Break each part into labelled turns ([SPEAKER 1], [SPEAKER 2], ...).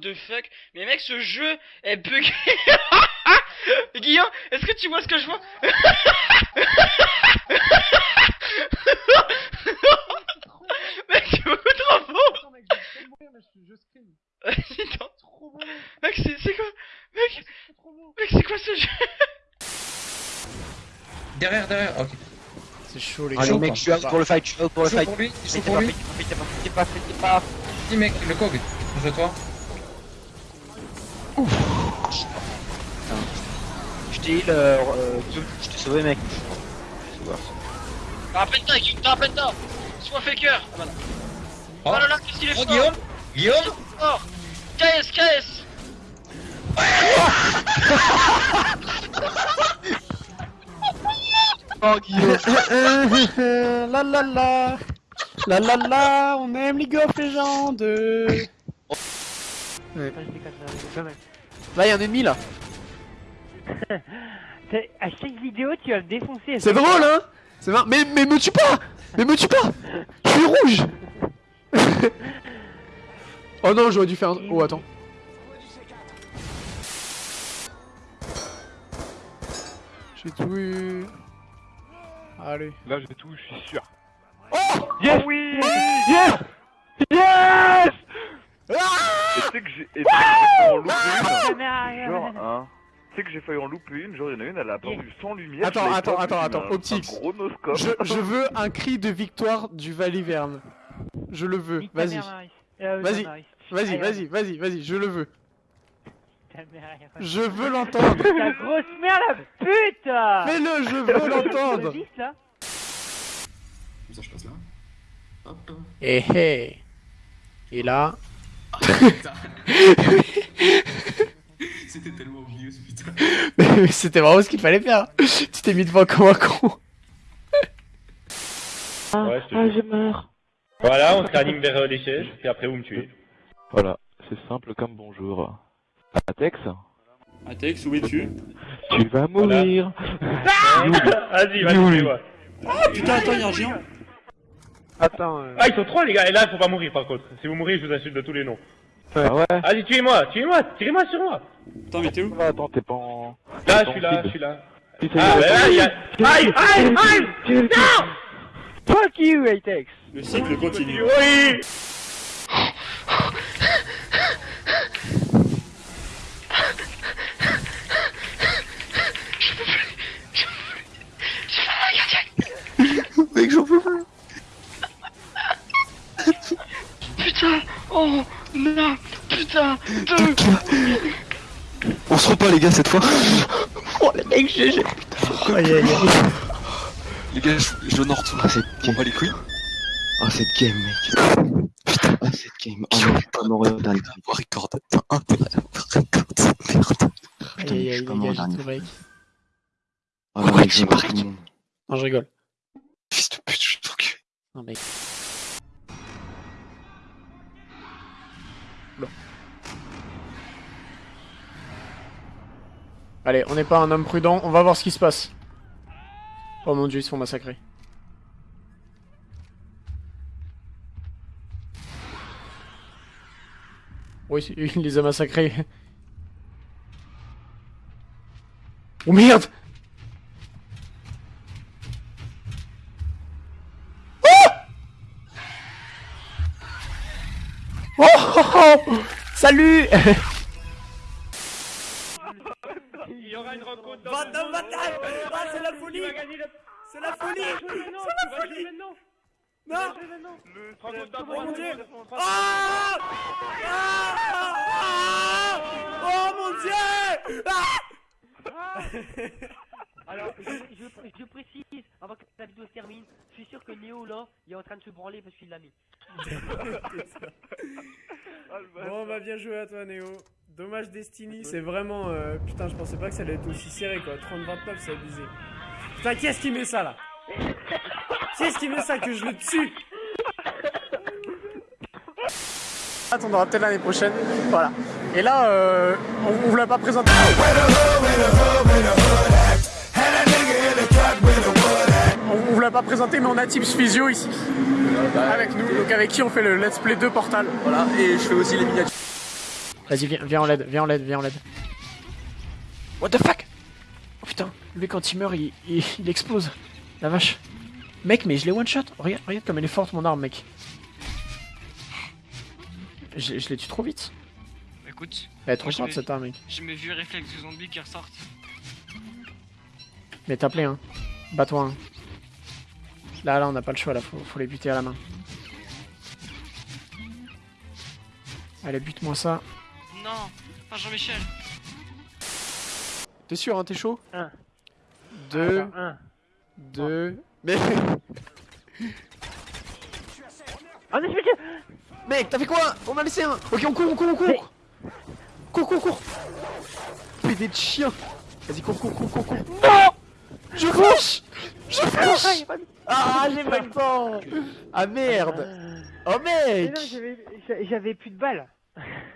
[SPEAKER 1] The fuck Mais mec, ce jeu est bugué Guillaume, est-ce que tu vois ce que je vois Mec, c'est beaucoup trop beau
[SPEAKER 2] mec, je je, je. Trop beau,
[SPEAKER 1] c'est quoi Mec,
[SPEAKER 2] c'est trop beau.
[SPEAKER 1] mec, c'est quoi ce jeu
[SPEAKER 3] Derrière, derrière, ok.
[SPEAKER 4] C'est chaud les
[SPEAKER 5] Allez
[SPEAKER 4] gars.
[SPEAKER 5] mec, je suis out pour le fight, je suis out pour le fight.
[SPEAKER 3] pour lui,
[SPEAKER 5] Faites
[SPEAKER 3] pour
[SPEAKER 5] pas,
[SPEAKER 3] lui.
[SPEAKER 5] pas, faites pas, faites pas, faites
[SPEAKER 3] Dis mec, le cog, je toi.
[SPEAKER 5] Je t'ai heal, euh, euh, je t'ai sauvé mec.
[SPEAKER 1] Rappelle-toi, Guillaume, rappelle-toi Sois faker Ah, voilà. Oh là là, qu'est-ce qu'il est
[SPEAKER 3] Oh
[SPEAKER 1] fort.
[SPEAKER 3] Guillaume. Guillaume.
[SPEAKER 1] Fort. KS, KS
[SPEAKER 5] Oh Guillaume.
[SPEAKER 4] La la la. La la la. On aime League of Legends Là y'a un ennemi là
[SPEAKER 6] À chaque vidéo, tu vas me défoncer.
[SPEAKER 4] C'est drôle hein C'est marrant. Mais, mais me tue pas Mais me tue pas Je suis rouge Oh non j'aurais dû faire un... Oh attends J'ai tout eu Allez
[SPEAKER 7] Là j'ai tout, je suis sûr.
[SPEAKER 6] Yes oui Yes Yes
[SPEAKER 7] sais que j'ai et tu sais que
[SPEAKER 6] mère,
[SPEAKER 7] Genre, hein. Tu sais que j'ai failli en louper une, genre il y en a une, elle a apparu sans lumière.
[SPEAKER 4] Attends, attends,
[SPEAKER 7] pas
[SPEAKER 4] attends, attends, Optix.
[SPEAKER 7] Un gros noscope.
[SPEAKER 4] je, je veux un cri de victoire du Valiverne. Je le veux, vas-y.
[SPEAKER 6] mère. Euh,
[SPEAKER 4] Vas-y. Vas-y, vas-y, vas-y, vas-y, je le veux.
[SPEAKER 6] Mère,
[SPEAKER 4] Je veux l'entendre.
[SPEAKER 6] Ta grosse merde, la pute
[SPEAKER 4] Fais-le, je veux l'entendre.
[SPEAKER 3] Comme ça je passe là. Hop.
[SPEAKER 4] Eh eh. Et là.
[SPEAKER 3] C'était tellement obvious putain.
[SPEAKER 4] Mais C'était vraiment ce qu'il fallait faire. Tu t'es mis devant comme un con.
[SPEAKER 8] Ouais, je
[SPEAKER 6] Ah, je meurs.
[SPEAKER 8] Voilà, on se réanime vers euh, les sièges, et après vous me tuez.
[SPEAKER 7] Voilà, c'est simple comme bonjour. Atex,
[SPEAKER 8] Atex, où es-tu
[SPEAKER 7] tu vas mourir.
[SPEAKER 8] Vas-y, vas-y,
[SPEAKER 7] Nul.
[SPEAKER 8] tuez-moi.
[SPEAKER 9] Putain, attends, y'a un géant.
[SPEAKER 2] Attends, euh...
[SPEAKER 8] Ah, ils sont trois les gars, et là, faut pas mourir par contre. Si vous mourrez, je vous insulte de tous les noms.
[SPEAKER 7] Ah ouais
[SPEAKER 8] Allez, tuez-moi, tuez-moi, tirez-moi sur moi.
[SPEAKER 9] Attends, mais t'es où
[SPEAKER 7] Attends, t'es pas en...
[SPEAKER 8] Là, je suis là, je suis là. Ah, bah là, il y a... Aïe, aïe, aïe
[SPEAKER 6] Fuck you, Atex
[SPEAKER 9] Le cycle continue.
[SPEAKER 8] Oui
[SPEAKER 5] Mec, j'en peux plus.
[SPEAKER 1] Putain Oh
[SPEAKER 5] on se repas les gars cette fois. Oh les mecs GG
[SPEAKER 4] oh.
[SPEAKER 5] Les gars je, je n'en ah. On va les couilles. Oh, cette game mec. Putain. Ah, cette game. Oh non je suis pas mort au dernier un record record merde.
[SPEAKER 4] Putain je suis pas
[SPEAKER 5] mort
[SPEAKER 4] au
[SPEAKER 5] dernier Oh non mec j'ai
[SPEAKER 4] Non je rigole.
[SPEAKER 5] Fils de pute je suis cul.
[SPEAKER 4] Non mec Bon. Allez, on n'est pas un homme prudent, on va voir ce qui se passe. Oh mon dieu, ils se font massacrer. Oui, il les a massacrés. Oh merde Oh, oh, oh Salut c'est la folie. C'est la folie. C'est la folie. Non. Oh mon dieu. Ah Ah Ah Oh mon dieu. Ah
[SPEAKER 6] Alors, je, je, je précise, avant que la vidéo se termine, je suis sûr que Néo, là, il est en train de se branler parce qu'il l'a mis.
[SPEAKER 4] Bon bah bien joué à toi Néo. Dommage Destiny, c'est vraiment... euh, Putain je pensais pas que ça allait être aussi serré quoi. 30-29 c'est abusé. Putain qui est-ce qui met ça là? Qui est-ce qui met ça que je le tue? Attendra peut-être l'année prochaine. Voilà. Et là, euh, on, on vous l'a pas présenté. On, on vous l'a pas présenté, mais on a Tips Physio ici. Avec nous, donc avec qui on fait le Let's Play 2 Portal.
[SPEAKER 5] Voilà, et je fais aussi les miniatures.
[SPEAKER 4] Vas-y, viens, viens en LED, viens en LED, viens en LED. What the fuck? Oh putain, lui quand il meurt, il, il, il explose. La vache. Mec, mais je l'ai one shot. Regarde, regarde comme elle est forte mon arme, mec. Je, je l'ai tué trop vite.
[SPEAKER 1] Écoute,
[SPEAKER 4] Elle est trop forte cette arme, mec.
[SPEAKER 1] j'ai mes vieux réflexes de zombie qui ressortent.
[SPEAKER 4] Mais t'as hein. Bats-toi, hein. Là, là, on n'a pas le choix, là. Faut, faut les buter à la main. Allez, bute-moi ça.
[SPEAKER 1] Non, pas Jean-Michel.
[SPEAKER 4] T'es sûr, hein, t'es chaud?
[SPEAKER 6] Un.
[SPEAKER 4] Deux,
[SPEAKER 6] Attends, un.
[SPEAKER 4] deux... Mais...
[SPEAKER 6] Ah, mais je me
[SPEAKER 4] Mec, t'as fait quoi? On a laissé un Ok, on court, on court, on court Cours, cours, cours Pédé de chien Vas-y, cours, cours, cours, cours, cours Non Je flash Flash Ah, j'ai pas le temps Ah merde Oh mec
[SPEAKER 6] j'avais- j'a- j'avais plus de balles.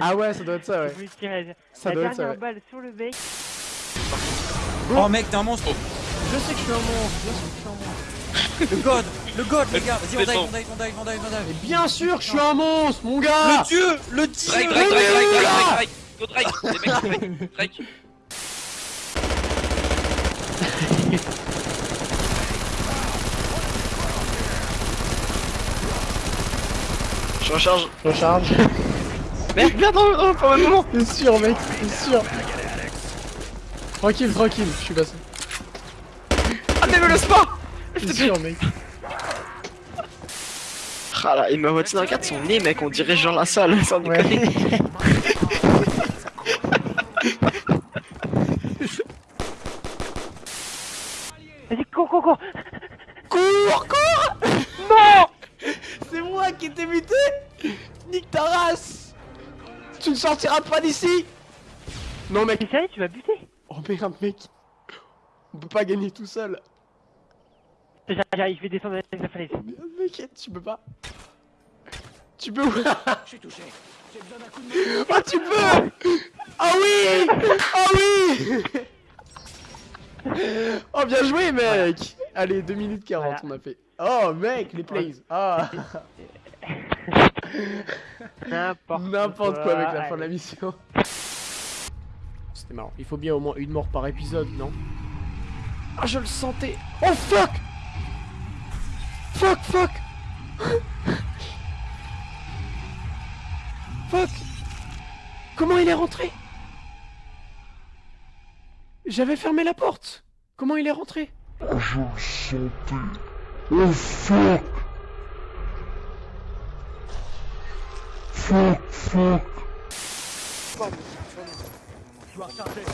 [SPEAKER 4] Ah ouais, ça doit être ça, ouais.
[SPEAKER 6] voulais tirer
[SPEAKER 4] Ça
[SPEAKER 6] la
[SPEAKER 4] doit être
[SPEAKER 6] dernière
[SPEAKER 4] ça, ouais.
[SPEAKER 6] balle sur le mec.
[SPEAKER 9] Oh mec, t'es un monstre
[SPEAKER 4] Je sais que je suis un monstre, je sais que je suis un monstre.
[SPEAKER 9] Le god Le god, les gars Vas-y, on dive, on dive, on dive, on dive, on dive
[SPEAKER 4] Mais bien sûr que je suis un monstre, mon gars
[SPEAKER 9] Le dieu Le dieu
[SPEAKER 1] Drake, Drake, Drake, Drake, Drake, Drake, Drake, Drake, les mecs, Drake, Drake. Je recharge.
[SPEAKER 4] Recharge.
[SPEAKER 1] Merde, merde, non, non, pas au même moment.
[SPEAKER 4] C'est sûr, mec, c'est sûr. Tranquille, tranquille, je suis passé.
[SPEAKER 1] Ah, mais me laisse pas
[SPEAKER 4] C'est sûr, mec.
[SPEAKER 1] Ah là, il m'a dans la carte son nez, mec, on dirait Jean Lassalle, sans
[SPEAKER 4] Ouais.
[SPEAKER 1] déconner.
[SPEAKER 6] Vas-y, cours, cours, cours.
[SPEAKER 4] Cours, cours Non C'est moi qui t'ai buté Nique ta race Sortiras pas d'ici. Non mec
[SPEAKER 6] T'es sérieux, tu vas buter.
[SPEAKER 4] Oh merde mec. On peut pas gagner tout seul.
[SPEAKER 6] J'arrive, je vais descendre avec la falaise.
[SPEAKER 4] Merde mec, tu peux pas. Tu peux Je suis touché. Oh tu peux! Ah oui! Ah oui! Oh bien joué mec! Allez 2 minutes 40
[SPEAKER 6] Voilà.
[SPEAKER 4] on a fait. Oh mec les plays. Ah
[SPEAKER 6] N'importe
[SPEAKER 4] N'importe quoi avec la fin de la mission. C'était marrant. Il faut bien au moins une mort par épisode, non Ah, je le sentais. Oh fuck Fuck, fuck Fuck Comment il est rentré? J'avais fermé la porte. Comment il est rentré?
[SPEAKER 6] Je dois
[SPEAKER 4] recharger.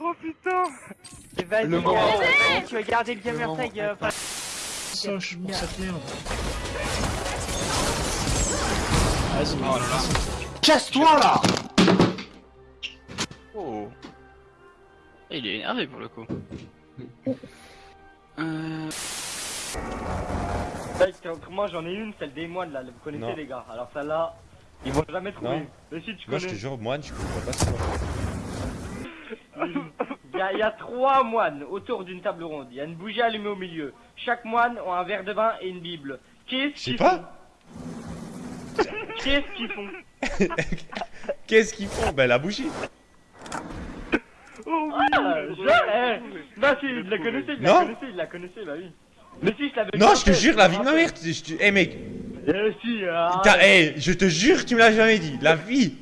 [SPEAKER 6] Oh putain.
[SPEAKER 4] Le moment
[SPEAKER 6] tu vas garder le gamer tag. euh, enfin,
[SPEAKER 4] Soche pour cette merde. Vas-y.
[SPEAKER 2] Casse-toi là
[SPEAKER 1] Oh. Il est énervé pour le coup. Euh...
[SPEAKER 6] Moi j'en ai une, celle des moines là, vous connaissez
[SPEAKER 8] Non.
[SPEAKER 6] les gars. Alors celle-là, ils vont jamais trouver. Mais si tu
[SPEAKER 8] Moi, je te
[SPEAKER 6] connais.
[SPEAKER 8] jure, moine, je comprends pas ce quoi.
[SPEAKER 6] Il y, a, il y a trois moines autour d'une table ronde. Il y a une bougie allumée au milieu. Chaque moine a un verre de vin et une bible. Qu'est-ce
[SPEAKER 8] Je sais
[SPEAKER 6] qu'ils
[SPEAKER 8] pas.
[SPEAKER 6] font Qu'est-ce qu'ils font
[SPEAKER 8] Qu'est-ce qu'ils font Ben, la bougie.
[SPEAKER 6] Ah, je... eh, Bah si, il la connaissait, il la
[SPEAKER 8] Non.
[SPEAKER 6] connaissait, il la connaissait, bah oui. Mais si, je l'avais
[SPEAKER 8] Non,
[SPEAKER 6] pas
[SPEAKER 8] je te jure, la vie de ma mère. tu- je te- Eh, mec.
[SPEAKER 6] Eh si, euh,
[SPEAKER 8] T'as- Eh, je te jure que tu me l'as jamais dit. La vie.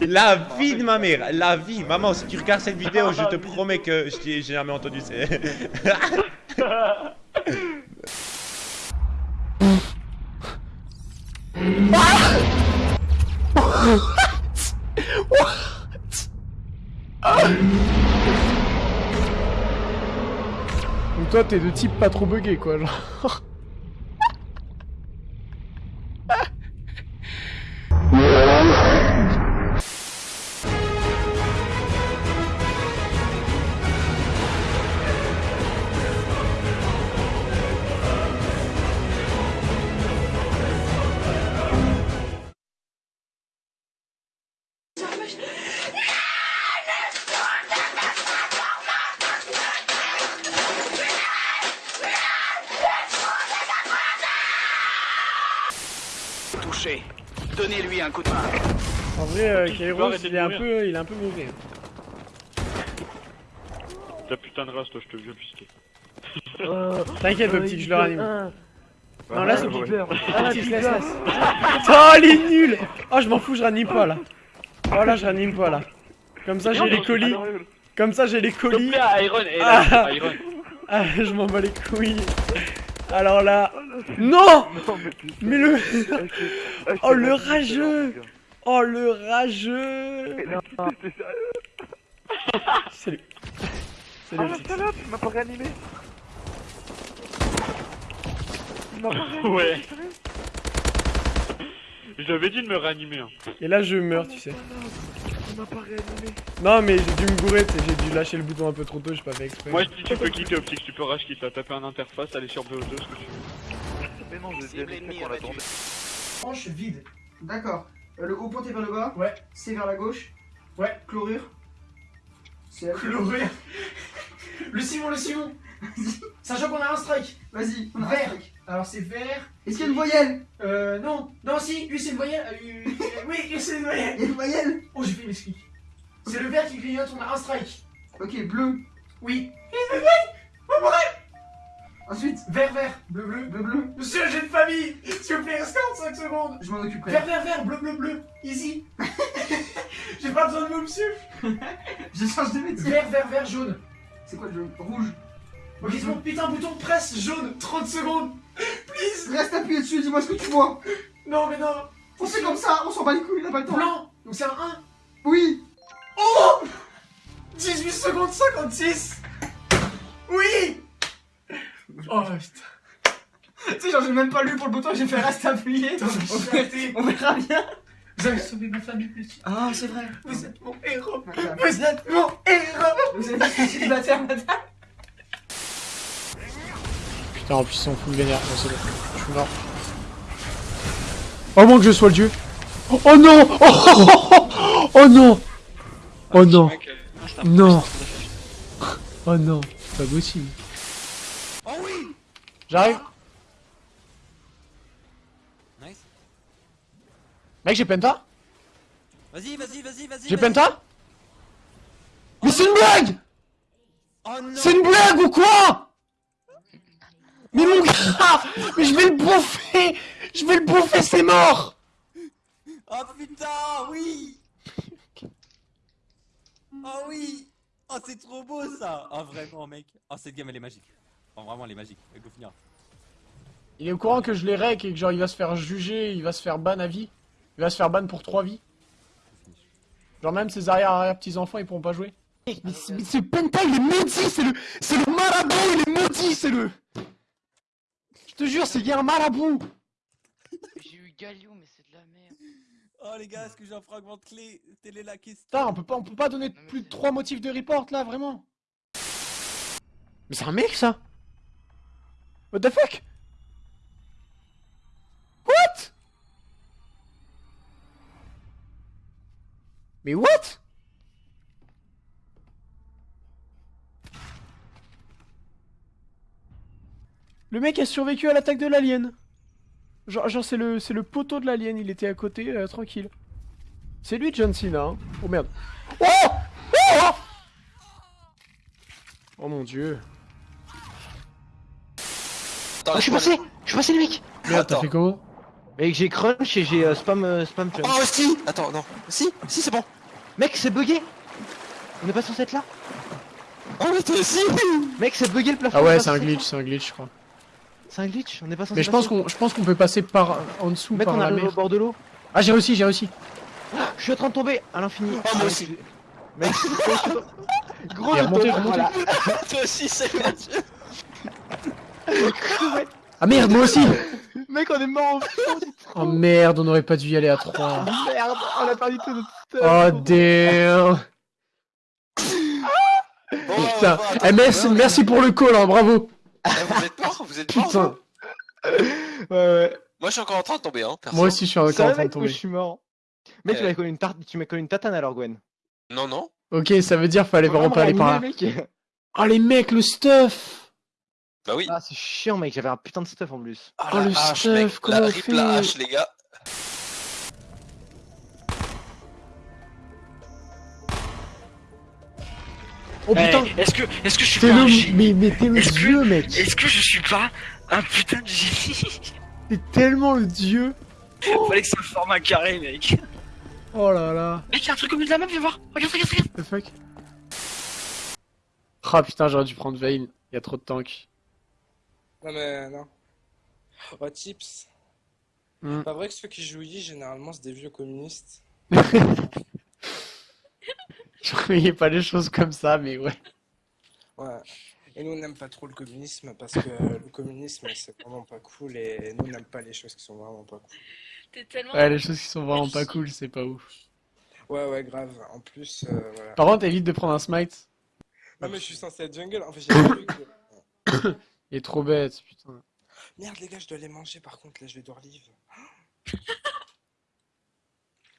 [SPEAKER 8] La vie de ma mère. La vie. Maman, si tu regardes cette vidéo, je te promets que j'ai jamais entendu. c'est-
[SPEAKER 4] Donc toi, t'es de type pas trop bugué, quoi, genre.
[SPEAKER 10] Donnez-lui un coup de main.
[SPEAKER 4] En vrai, euh, Kairos, il est un peu, il est un peu mauvais.
[SPEAKER 2] Ta putain de race, toi, je te viole pisquer.
[SPEAKER 4] T'inquiète, optique, je le ranime. Non, là, c'est. Optique, laisse, laisse. Oh, il est nul Oh, je m'en fous, je ranime pas, là. Oh, là, je ranime pas, là. Comme ça, j'ai les colis. Comme ça, j'ai les colis.
[SPEAKER 1] Iron,
[SPEAKER 4] Ah.
[SPEAKER 1] Iron.
[SPEAKER 4] Ah, je m'en bats les couilles. Alors là... Non
[SPEAKER 7] Non, mais
[SPEAKER 4] le...
[SPEAKER 7] Ah, je
[SPEAKER 4] Oh, le rageux. Oh, le rageux
[SPEAKER 7] Mais non, t'es sérieux
[SPEAKER 4] Salut.
[SPEAKER 7] Ah,
[SPEAKER 4] Salut,
[SPEAKER 7] la salope, il m'a pas réanimé Il m'a pas réanimé
[SPEAKER 2] Ouais. J'avais dit de me réanimer. Hein.
[SPEAKER 4] Et là, je meurs, tu sais.
[SPEAKER 7] Il m'a pas réanimé
[SPEAKER 4] Non, mais j'ai dû me gourer, j'ai dû lâcher le bouton un peu trop tôt, j'ai pas fait exprès.
[SPEAKER 2] Moi, je dis tu peux quitter Optique, tu peux rage quitte, t'as tapé un interface, aller sur BO2, ce que tu veux.
[SPEAKER 7] Mais non.
[SPEAKER 11] Tranche vide. D'accord. Euh, le haut pointé vers le bas.
[SPEAKER 4] Ouais.
[SPEAKER 11] C'est vers la gauche.
[SPEAKER 4] Ouais.
[SPEAKER 11] Chlorure. C'est
[SPEAKER 4] Chlorure. Le Simon, le Simon Sachant qu'on a un strike
[SPEAKER 11] Vas-y, on a un
[SPEAKER 4] Vert. Alors c'est vert.
[SPEAKER 11] Est-ce qu'il y a une voyelle?
[SPEAKER 4] Euh, non. Non, si, lui c'est une voyelle. euh, oui, lui c'est une voyelle.
[SPEAKER 11] Il y a une voyelle?
[SPEAKER 4] Oh, j'ai fait une explique. C'est le vert qui grignote, on a un strike.
[SPEAKER 11] Ok, bleu.
[SPEAKER 4] Oui.
[SPEAKER 11] Ensuite,
[SPEAKER 4] Vert, vert. Bleu, bleu.
[SPEAKER 11] bleu, bleu.
[SPEAKER 4] Monsieur, j'ai une famille S'il vous plaît, reste 45 secondes
[SPEAKER 11] Je m'en occuperai.
[SPEAKER 4] Vert, vert, vert, bleu, bleu, bleu. Easy. j'ai pas besoin de vous, monsieur.
[SPEAKER 11] Je change de métier.
[SPEAKER 4] Vert, vert, vert, jaune.
[SPEAKER 11] C'est quoi le jaune? Rouge.
[SPEAKER 4] Ok, c'est bon, putain, bouton presse jaune, 30 secondes. Please.
[SPEAKER 11] Reste appuyé dessus, dis-moi ce que tu vois.
[SPEAKER 4] Non, mais non.
[SPEAKER 11] On fait comme ça, on s'en bat les couilles, il a pas le temps.
[SPEAKER 4] Blanc. Donc c'est un 1.
[SPEAKER 11] Oui.
[SPEAKER 4] Oh 18 secondes 56 Oui Oh putain.
[SPEAKER 11] Tu sais, genre, j'ai même pas lu pour le bouton, j'ai fait reste appuyé. On verra- on bien.
[SPEAKER 4] Vous avez sauvé ma famille, monsieur.
[SPEAKER 11] Ah, c'est vrai.
[SPEAKER 4] Vous êtes mon héros.
[SPEAKER 11] Vous
[SPEAKER 4] Vous êtes mon héros.
[SPEAKER 11] je suis célibataire, madame.
[SPEAKER 4] Putain, en plus, ils sont full vénère. Non, c'est bon. Je suis mort. Au moins que je sois le dieu. Oh non oh, oh, oh, oh, oh non Oh non
[SPEAKER 1] c'est un
[SPEAKER 4] Non. Oh non C'est pas possible.
[SPEAKER 9] Oh oui
[SPEAKER 4] J'arrive.
[SPEAKER 9] Nice.
[SPEAKER 4] Mec, j'ai penta
[SPEAKER 9] Vas-y, vas-y, vas-y, vas-y.
[SPEAKER 4] J'ai penta Mais c'est une blague
[SPEAKER 9] Oh non
[SPEAKER 4] C'est une blague ou quoi? Mais mon gars Mais je vais le bouffer Je vais le bouffer, c'est mort
[SPEAKER 9] Oh putain, oui Oh oui Oh c'est trop beau ça Oh vraiment mec Oh cette game elle est magique Oh vraiment elle est magique, elle finir.
[SPEAKER 4] Il est au courant que je l'ai rec et que genre il va se faire juger, il va se faire ban à vie. Il va se faire ban pour 3 vies. Genre même ses arrière-arrière-petits-enfants ils pourront pas jouer. Mais, ce- mais ce Penta il est maudit, c'est le, c'est le marabout, il est maudit, c'est le... Je te jure, c'est bien un marabout.
[SPEAKER 1] J'ai eu Galio, mais c'est de la merde.
[SPEAKER 9] Oh les gars, est-ce que j'ai un fragment de clé? Telle est la question.
[SPEAKER 4] Putain, on peut pas, on peut pas donner plus de 3 motifs de report là, vraiment. Mais c'est un mec ça. What the fuck? What? Mais what? Le mec a survécu à l'attaque de l'alien. Genre, genre c'est le, c'est le poteau de l'alien, il était à côté, euh, tranquille. C'est lui John Cena, hein. Oh merde. Oh Oh Oh mon dieu.
[SPEAKER 5] Attends,
[SPEAKER 11] je suis passé Je suis passé, les mecs
[SPEAKER 4] Merde, t'as fait comment?
[SPEAKER 11] Mec, j'ai crunch et j'ai euh, spam, euh, spam jump.
[SPEAKER 5] Oh si Attends, non. Si, si, c'est bon.
[SPEAKER 11] Mec, c'est bugué On est pas censé être là?
[SPEAKER 5] Oh mais toi aussi
[SPEAKER 11] Mec, c'est bugué le plafond
[SPEAKER 4] Ah ouais, c'est un glitch, c'est un glitch, je crois.
[SPEAKER 11] C'est un glitch, on est pas censé
[SPEAKER 4] Mais je pense qu'on, je pense qu'on peut passer par en dessous,
[SPEAKER 11] Mec,
[SPEAKER 4] par
[SPEAKER 11] on
[SPEAKER 4] la mer.
[SPEAKER 11] au bord de l'eau.
[SPEAKER 4] Ah, j'ai réussi, j'ai réussi.
[SPEAKER 11] Je suis en train de tomber à l'infini.
[SPEAKER 5] Oh, moi aussi.
[SPEAKER 11] Mec. Gros, je
[SPEAKER 4] remonté, remonté.
[SPEAKER 5] Toi aussi, c'est Mathieu
[SPEAKER 4] Ah merde, moi aussi
[SPEAKER 11] Mec, on est mort en fond.
[SPEAKER 4] Oh merde, on aurait pas dû y aller à 3.
[SPEAKER 11] Merde, on a perdu tout notre stuff.
[SPEAKER 4] Oh damn
[SPEAKER 5] Bon,
[SPEAKER 4] Putain,
[SPEAKER 5] bon,
[SPEAKER 4] eh, merci, merci pour le call, hein, bravo
[SPEAKER 5] Ah, Vous êtes mort Vous êtes mort
[SPEAKER 4] Putain,
[SPEAKER 11] Ouais, ouais.
[SPEAKER 5] Moi je suis encore en train de tomber, hein, perso.
[SPEAKER 4] moi aussi je suis encore en train de tomber.
[SPEAKER 11] je suis mort. Mec, tu
[SPEAKER 5] Euh.
[SPEAKER 11] m'as collé une tarte, tu m'as collé une tatane alors, Gwen.
[SPEAKER 5] Non, non.
[SPEAKER 4] Ok, ça veut dire fallait
[SPEAKER 11] Faut
[SPEAKER 4] vraiment pas aller par là.
[SPEAKER 11] mec.
[SPEAKER 4] Oh les mecs, le stuff
[SPEAKER 5] Bah oui.
[SPEAKER 11] Ah, c'est chiant, mec, j'avais un putain de stuff en plus.
[SPEAKER 5] Ah,
[SPEAKER 4] Oh,
[SPEAKER 5] la
[SPEAKER 4] le
[SPEAKER 5] hache,
[SPEAKER 4] stuff,
[SPEAKER 5] mec.
[SPEAKER 4] comment
[SPEAKER 5] La
[SPEAKER 4] on
[SPEAKER 5] rip
[SPEAKER 4] fait
[SPEAKER 5] la hache, les gars.
[SPEAKER 4] Oh
[SPEAKER 1] Eh,
[SPEAKER 4] putain
[SPEAKER 1] Est-ce que, est-ce que je suis
[SPEAKER 4] T'es
[SPEAKER 1] pas un
[SPEAKER 4] le...
[SPEAKER 1] génie
[SPEAKER 4] Mais, mais t'es le
[SPEAKER 1] que-
[SPEAKER 4] dieu, mec
[SPEAKER 1] Est-ce que je suis pas un putain de génie
[SPEAKER 4] T'es tellement le dieu
[SPEAKER 1] Fallait que ça forme un carré, mec.
[SPEAKER 4] Oh là là
[SPEAKER 1] Mec, y'a un truc au milieu de la map, viens voir. Regarde, regarde, regarde.
[SPEAKER 4] The fuck? Ah putain, j'aurais dû prendre Vayne. Il y a trop de tanks.
[SPEAKER 12] Non mais non. Oh tips.
[SPEAKER 4] Hmm.
[SPEAKER 12] Pas vrai que ceux qui jouent Yi généralement c'est des vieux communistes.
[SPEAKER 4] Je voyais pas les choses comme ça, mais ouais.
[SPEAKER 12] Ouais. Et nous on n'aime pas trop le communisme parce que le communisme c'est vraiment pas cool et nous on n'aime pas les choses qui sont vraiment pas cool.
[SPEAKER 13] T'es tellement.
[SPEAKER 4] Ouais, les choses qui sont vraiment pas cool, c'est pas ouf.
[SPEAKER 12] Ouais ouais grave. En plus euh, voilà.
[SPEAKER 4] Par contre, évite de prendre un smite.
[SPEAKER 12] Non mais je suis censé être jungle. En fait j'ai que...
[SPEAKER 4] Il est trop bête, putain.
[SPEAKER 12] Merde les gars je dois les manger par contre là je vais devoir live.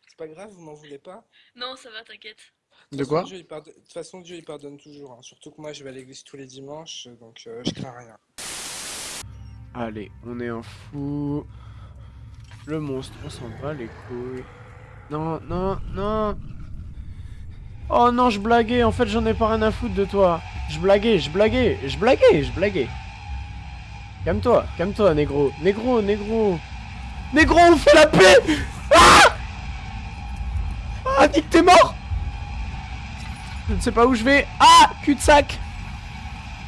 [SPEAKER 12] C'est pas grave vous m'en voulez pas?
[SPEAKER 13] Non, ça va, t'inquiète.
[SPEAKER 4] De quoi
[SPEAKER 12] Dieu, il pardonne- De toute façon Dieu il pardonne toujours. hein. Surtout que moi je vais à l'église tous les dimanches donc euh, je crains rien.
[SPEAKER 4] Allez, on est un fou. Le monstre, on s'en bat les couilles. Non, non, non. Oh non, je blaguais. En fait, j'en ai pas rien à foutre de toi. Je blaguais, je blaguais, je blaguais, je blaguais. Calme-toi, calme-toi, négro. Négro, négro. Négro, on fait la paix Ah Ah, dis que t'es mort Je ne sais pas où je vais. Ah Cul-de-sac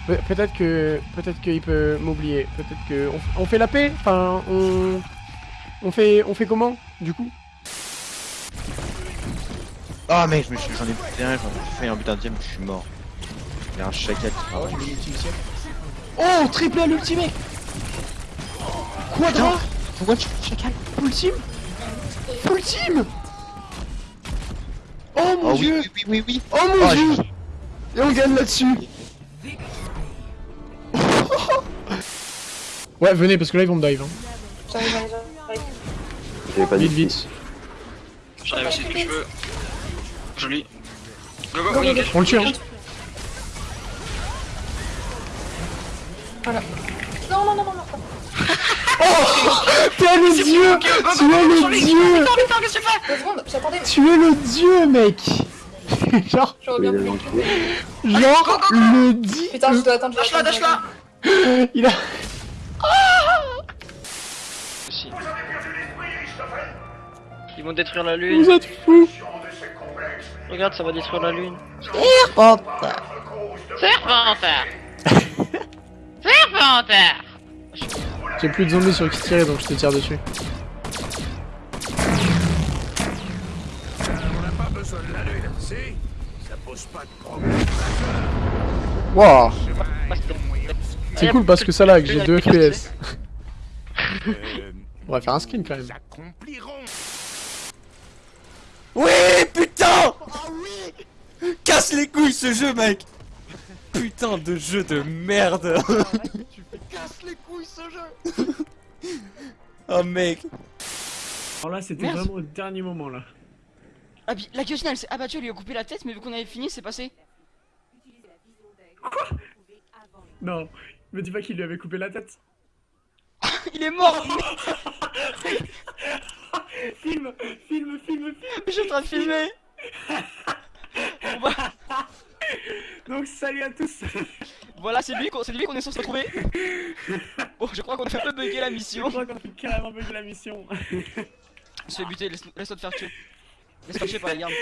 [SPEAKER 4] Pe- Peut-être que peut-être qu'il peut m'oublier. Peut-être que on, on fait la paix? Enfin, on on fait on fait comment du coup?
[SPEAKER 5] Ah mec, je me suis- j'en ai buté un, j'en ai fait un but un deuxième, je suis mort. Il y a un chacal qui m'a
[SPEAKER 4] Oh, triple à l'ultimate. Quadra.
[SPEAKER 5] Pourquoi tu fais chacal
[SPEAKER 4] Full team. Oh mon
[SPEAKER 5] Oh oui,
[SPEAKER 4] dieu.
[SPEAKER 5] oui, oui, oui, oui.
[SPEAKER 4] Oh mon
[SPEAKER 5] Ah,
[SPEAKER 4] dieu.
[SPEAKER 5] je-
[SPEAKER 4] Et on gagne là-dessus. ouais, venez parce que là ils vont me dive. Hein.
[SPEAKER 13] J'arrive, j'arrive, j'arrive.
[SPEAKER 4] Vite, vite.
[SPEAKER 1] J'arrive aussi que je veux. Joli. Go, go,
[SPEAKER 13] Go,
[SPEAKER 1] oui,
[SPEAKER 13] go, go.
[SPEAKER 4] On le tue. Hein.
[SPEAKER 13] Voilà. Non, non, non, non, non.
[SPEAKER 4] T'es le dieu. Tu es le dieu.
[SPEAKER 1] Putain, putain, qu'est-ce que tu
[SPEAKER 4] es le dieu, mec. Genre, genre le dit.
[SPEAKER 13] Putain, je dois attendre. je dois attendre,
[SPEAKER 4] Il a.
[SPEAKER 1] Si. Ils vont détruire la lune.
[SPEAKER 4] Vous êtes fous.
[SPEAKER 1] Regarde, ça va détruire la lune.
[SPEAKER 14] Serpentard.
[SPEAKER 1] Serpentard Serpentard
[SPEAKER 4] J'ai plus de zombies sur qui tirer donc je te tire dessus. Wow. C'est cool parce que ça lag, j'ai 2 FPS. On va faire un screen quand même.
[SPEAKER 9] Oui, putain oui Casse les couilles ce jeu, mec Putain de jeu de merde
[SPEAKER 14] casse les couilles ce jeu
[SPEAKER 9] Oh mec
[SPEAKER 4] Alors là, c'était vraiment au dernier moment là.
[SPEAKER 1] Ah, puis la guillotine elle s'est abattue, elle lui a coupé la tête, mais vu qu'on avait fini, c'est passé.
[SPEAKER 4] Non, me dis pas qu'il lui avait coupé la tête.
[SPEAKER 1] Il est mort
[SPEAKER 4] Filme, filme, filme, filme.
[SPEAKER 1] Je suis en train de filmer
[SPEAKER 4] Donc salut à tous.
[SPEAKER 1] Voilà, c'est lui qu'on c'est lui qu'on est censé retrouver. Bon, je crois qu'on a fait un peu bugger la
[SPEAKER 4] Je
[SPEAKER 1] mission.
[SPEAKER 4] crois qu'on a fait carrément bugger la mission.
[SPEAKER 1] Je fais buter, laisse- laisse-toi te faire tuer. Laisse-toi tuer par les gardes.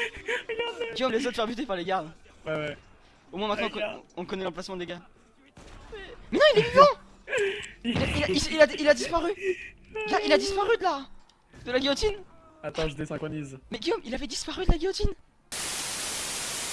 [SPEAKER 1] Guillaume, laisse-toi te faire buter par les gardes.
[SPEAKER 4] Ouais, ouais.
[SPEAKER 1] Au moins maintenant on,
[SPEAKER 4] Regarde.
[SPEAKER 1] con- on connaît l'emplacement des gars. Mais non, il est vivant il a, il, a, il- il a, il a disparu il a, il a disparu de là De la guillotine
[SPEAKER 4] Attends, je désynchronise.
[SPEAKER 1] Mais Guillaume, il avait disparu de la guillotine